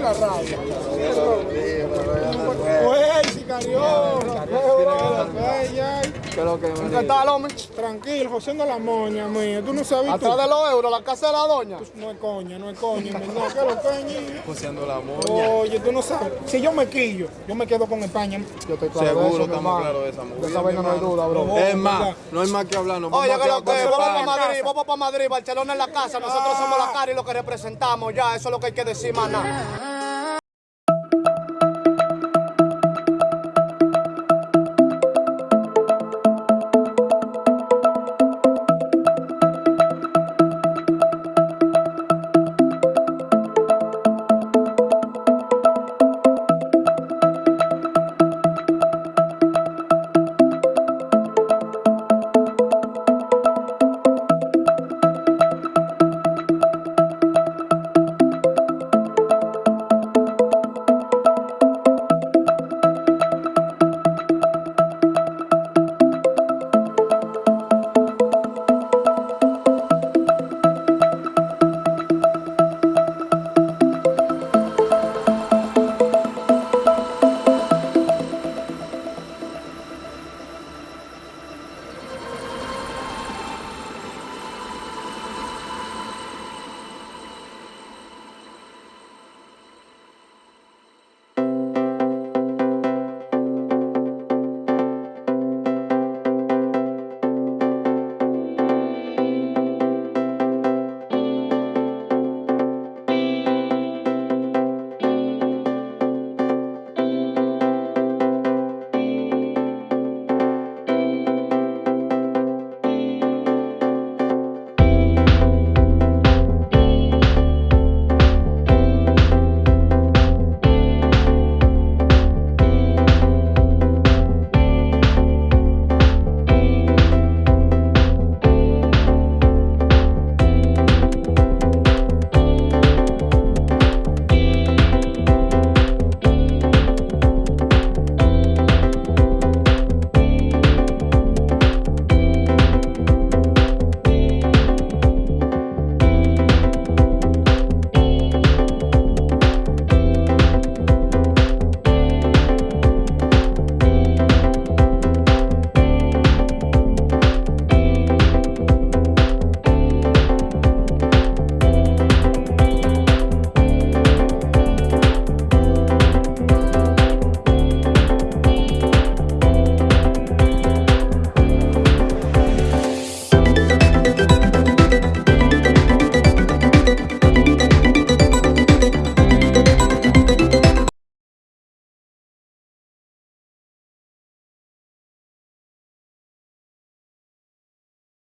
la rabia. Pues, pues, Oye, Tranquilo, la moña mía. Tú no sabes Atrás de los euros, la casa de la doña. Pues, no es coña, no es coña, no, ¿qué es lo que la moña. Oye, tú no sabes. Si yo me quillo, yo me quedo con España. Yo estoy claro de Seguro, eso, estamos claros de esa movida, De esa vaina no hay duda, bro. Es más, no hay más que hablar. Oye, que lo que vamos para Madrid, vamos para Madrid, Barcelona en la casa, nosotros somos la cara y lo que representamos ya, eso es lo que hay que decir, maná.